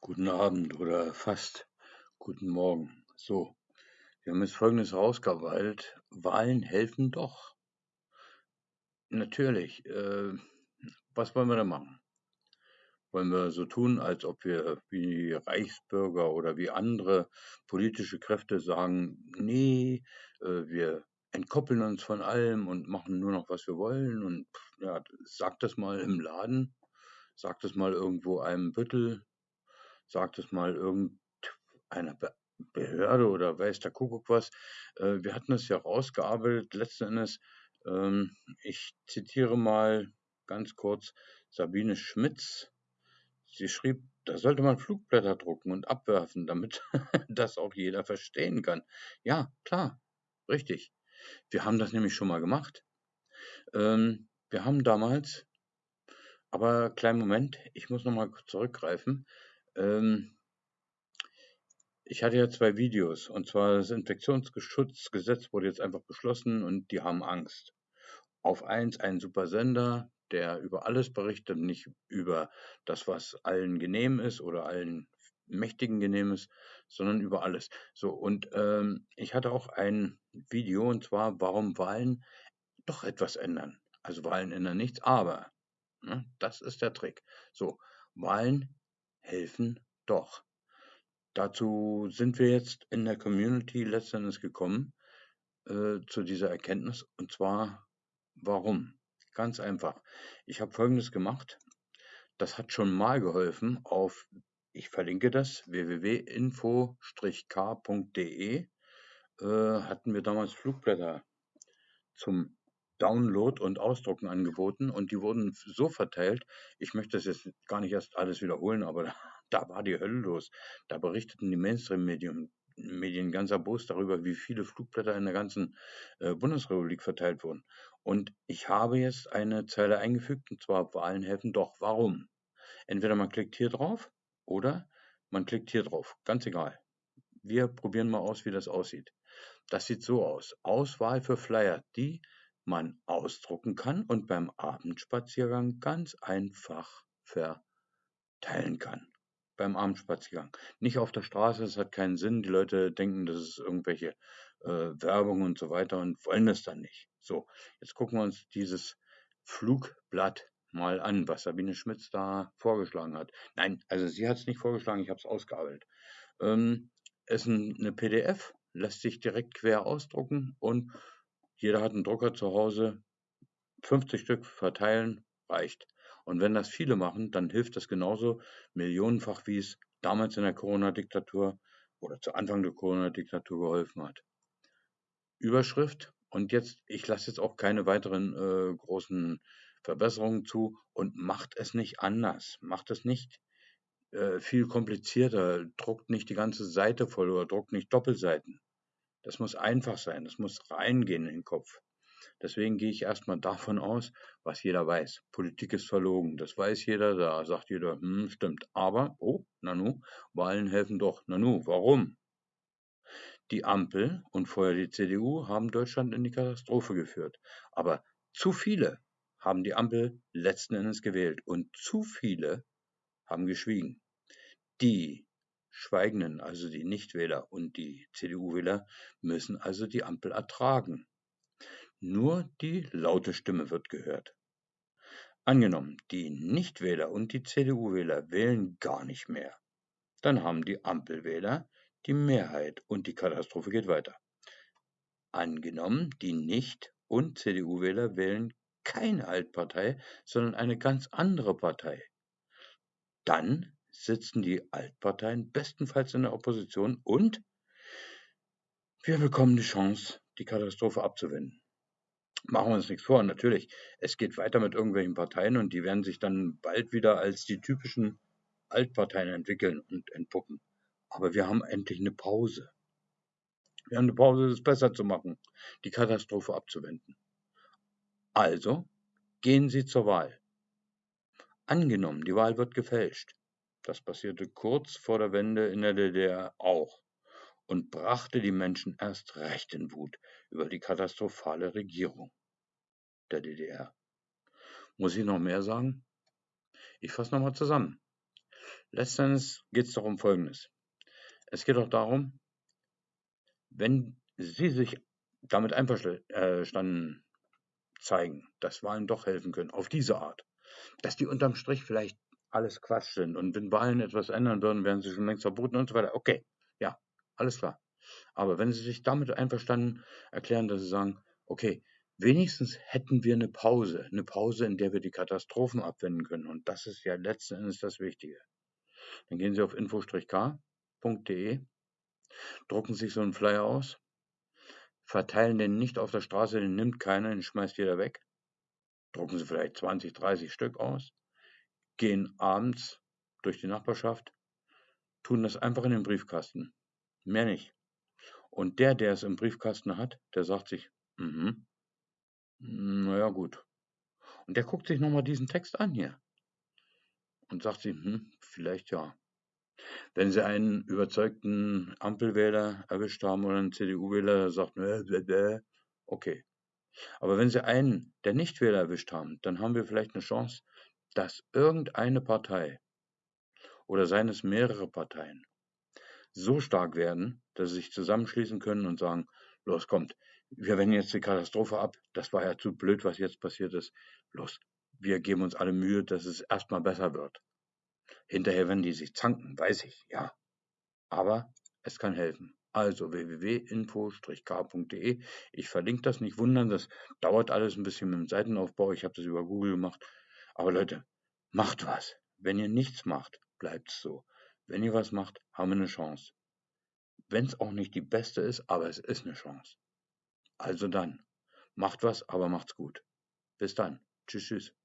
Guten Abend oder fast guten Morgen. So, wir haben jetzt Folgendes rausgeweilt. Wahlen helfen doch. Natürlich. Äh, was wollen wir da machen? Wollen wir so tun, als ob wir wie Reichsbürger oder wie andere politische Kräfte sagen, nee, äh, wir entkoppeln uns von allem und machen nur noch, was wir wollen und ja, sagt das mal im Laden, sagt das mal irgendwo einem Büttel, sagt es mal irgendeiner Be Behörde oder weiß der Kuckuck was. Äh, wir hatten es ja rausgearbeitet, letzten Endes. Ähm, ich zitiere mal ganz kurz Sabine Schmitz. Sie schrieb, da sollte man Flugblätter drucken und abwerfen, damit das auch jeder verstehen kann. Ja, klar, richtig. Wir haben das nämlich schon mal gemacht. Ähm, wir haben damals, aber kleinen Moment, ich muss nochmal zurückgreifen. Ähm, ich hatte ja zwei Videos, und zwar das Infektionsschutzgesetz wurde jetzt einfach beschlossen und die haben Angst. Auf eins ein super Sender, der über alles berichtet, nicht über das, was allen genehm ist oder allen Mächtigen genehm ist, sondern über alles. So, und ähm, ich hatte auch ein Video, und zwar, warum Wahlen doch etwas ändern. Also Wahlen ändern nichts, aber ne, das ist der Trick. So, Wahlen helfen doch. Dazu sind wir jetzt in der Community letztendlich gekommen äh, zu dieser Erkenntnis. Und zwar, warum? Ganz einfach. Ich habe Folgendes gemacht. Das hat schon mal geholfen auf, ich verlinke das, www.info-k.de äh, hatten wir damals Flugblätter zum Download und Ausdrucken angeboten und die wurden so verteilt. Ich möchte das jetzt gar nicht erst alles wiederholen, aber da, da war die Hölle los. Da berichteten die Mainstream-Medien Medien ganz erbost darüber, wie viele Flugblätter in der ganzen äh, Bundesrepublik verteilt wurden. Und ich habe jetzt eine Zeile eingefügt, und zwar Wahlen helfen doch. Warum? Entweder man klickt hier drauf oder man klickt hier drauf. Ganz egal. Wir probieren mal aus, wie das aussieht. Das sieht so aus. Auswahl für Flyer. Die man ausdrucken kann und beim Abendspaziergang ganz einfach verteilen kann. Beim Abendspaziergang. Nicht auf der Straße, das hat keinen Sinn. Die Leute denken, das ist irgendwelche äh, Werbung und so weiter und wollen das dann nicht. So, jetzt gucken wir uns dieses Flugblatt mal an, was Sabine Schmitz da vorgeschlagen hat. Nein, also sie hat es nicht vorgeschlagen, ich habe es ausgearbeitet. Ähm, ist ein, eine PDF, lässt sich direkt quer ausdrucken und jeder hat einen Drucker zu Hause, 50 Stück verteilen reicht. Und wenn das viele machen, dann hilft das genauso millionenfach, wie es damals in der Corona-Diktatur oder zu Anfang der Corona-Diktatur geholfen hat. Überschrift und jetzt, ich lasse jetzt auch keine weiteren äh, großen Verbesserungen zu und macht es nicht anders. Macht es nicht äh, viel komplizierter. Druckt nicht die ganze Seite voll oder druckt nicht Doppelseiten. Das muss einfach sein, das muss reingehen in den Kopf. Deswegen gehe ich erstmal davon aus, was jeder weiß. Politik ist verlogen, das weiß jeder, da sagt jeder, hm, stimmt. Aber, oh, Nanu, Wahlen helfen doch. Nanu, warum? Die Ampel und vorher die CDU haben Deutschland in die Katastrophe geführt. Aber zu viele haben die Ampel letzten Endes gewählt und zu viele haben geschwiegen. Die Schweigenden, also die Nichtwähler und die CDU-Wähler, müssen also die Ampel ertragen. Nur die laute Stimme wird gehört. Angenommen, die Nichtwähler und die CDU-Wähler wählen gar nicht mehr. Dann haben die Ampelwähler die Mehrheit und die Katastrophe geht weiter. Angenommen, die Nicht- und CDU-Wähler wählen keine Altpartei, sondern eine ganz andere Partei. Dann sitzen die Altparteien bestenfalls in der Opposition und wir bekommen die Chance, die Katastrophe abzuwenden. Machen wir uns nichts vor, natürlich. Es geht weiter mit irgendwelchen Parteien und die werden sich dann bald wieder als die typischen Altparteien entwickeln und entpuppen. Aber wir haben endlich eine Pause. Wir haben eine Pause, es besser zu machen, die Katastrophe abzuwenden. Also gehen Sie zur Wahl. Angenommen, die Wahl wird gefälscht. Das passierte kurz vor der Wende in der DDR auch und brachte die Menschen erst recht in Wut über die katastrophale Regierung der DDR. Muss ich noch mehr sagen? Ich fasse nochmal zusammen. Letztendlich geht es doch um Folgendes. Es geht doch darum, wenn Sie sich damit einverstanden zeigen, dass Wahlen doch helfen können, auf diese Art, dass die unterm Strich vielleicht alles Quatsch sind und wenn Wahlen etwas ändern würden, wären sie schon längst verboten und so weiter. Okay, ja, alles klar. Aber wenn Sie sich damit einverstanden erklären, dass Sie sagen, okay, wenigstens hätten wir eine Pause, eine Pause, in der wir die Katastrophen abwenden können. Und das ist ja letzten Endes das Wichtige. Dann gehen Sie auf info-k.de, drucken sich so einen Flyer aus, verteilen den nicht auf der Straße, den nimmt keiner, den schmeißt jeder weg. Drucken Sie vielleicht 20, 30 Stück aus, gehen abends durch die Nachbarschaft, tun das einfach in den Briefkasten. Mehr nicht. Und der, der es im Briefkasten hat, der sagt sich, mhm, naja gut. Und der guckt sich nochmal diesen Text an hier und sagt sich, hm, vielleicht ja. Wenn Sie einen überzeugten Ampelwähler erwischt haben oder einen CDU-Wähler, der sagt, okay. Aber wenn Sie einen der Nichtwähler erwischt haben, dann haben wir vielleicht eine Chance, dass irgendeine Partei oder seien es mehrere Parteien so stark werden, dass sie sich zusammenschließen können und sagen, los kommt, wir wenden jetzt die Katastrophe ab, das war ja zu blöd, was jetzt passiert ist, los, wir geben uns alle Mühe, dass es erstmal besser wird. Hinterher werden die sich zanken, weiß ich, ja. Aber es kann helfen. Also www.info-k.de. Ich verlinke das, nicht wundern, das dauert alles ein bisschen mit dem Seitenaufbau. Ich habe das über Google gemacht. Aber Leute, macht was. Wenn ihr nichts macht, bleibt es so. Wenn ihr was macht, haben wir eine Chance. Wenn es auch nicht die beste ist, aber es ist eine Chance. Also dann, macht was, aber macht's gut. Bis dann. Tschüss, tschüss.